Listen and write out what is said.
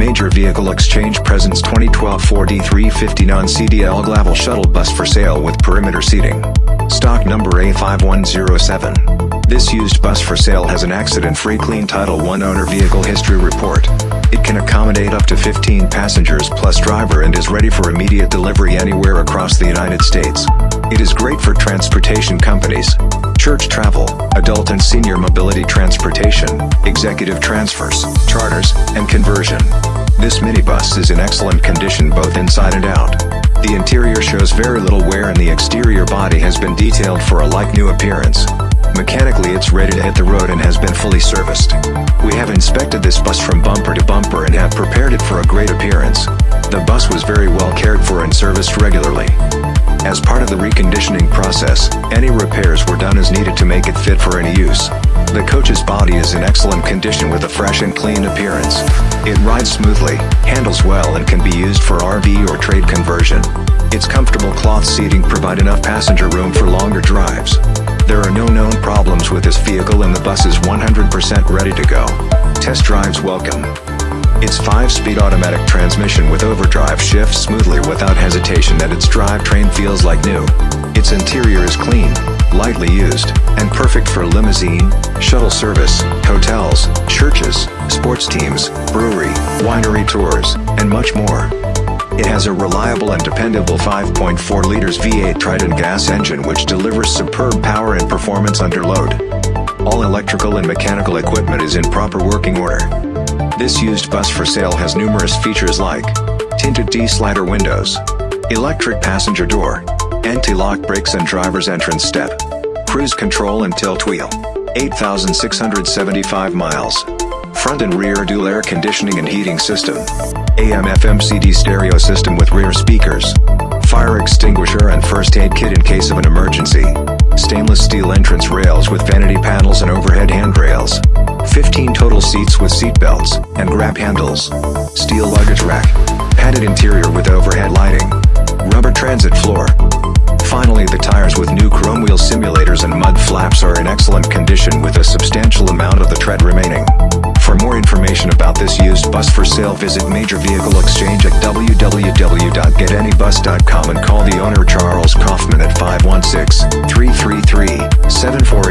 Major Vehicle Exchange presents 2012 Ford E350 non-CDL Glaval Shuttle Bus for sale with perimeter seating. Stock number A5107. This used bus for sale has an accident-free clean Title I owner vehicle history report. It can accommodate up to 15 passengers plus driver and is ready for immediate delivery anywhere across the United States. It is great for transportation companies, church travel, adult and senior mobility transportation, executive transfers, charters, and conversion. This minibus is in excellent condition both inside and out. The interior shows very little wear and the exterior body has been detailed for a like-new appearance. Mechanically it's ready to hit the road and has been fully serviced. We have inspected this bus from bumper to bumper and have prepared it for a great appearance. The bus was very well cared for and serviced regularly. As part of the reconditioning process, any repairs were done as needed to make it fit for any use. The coach's body is in excellent condition with a fresh and clean appearance. It rides smoothly, handles well and can be used for RV or trade conversion. Its comfortable cloth seating provide enough passenger room for longer drives. There are no known problems with this vehicle and the bus is 100% ready to go. Test drives welcome. Its 5-speed automatic transmission with overdrive shifts smoothly without hesitation and its drivetrain feels like new. Its interior is clean, lightly used, and perfect for limousine, shuttle service, hotels, churches, sports teams, brewery, winery tours, and much more. It has a reliable and dependable 5.4 liters V8 Triton gas engine which delivers superb power and performance under load. All electrical and mechanical equipment is in proper working order. This used bus for sale has numerous features like tinted D-slider windows, electric passenger door, anti-lock brakes and driver's entrance step, cruise control and tilt wheel, 8,675 miles, front and rear dual air conditioning and heating system, AM FM CD stereo system with rear speakers, fire extinguisher and first aid kit in case of an emergency, stainless steel entrance rails with vanity panels and overhead handrails, 15 total seats with seat belts and grab handles, steel luggage rack, padded interior with overhead lighting, rubber transit floor. Finally the tires with new chrome wheel simulators and mud flaps are in excellent condition with a substantial amount of the tread remaining. For more information about this used bus for sale visit Major Vehicle Exchange at www.getanybus.com and call the owner Charles Kaufman at 516-333-7483 today.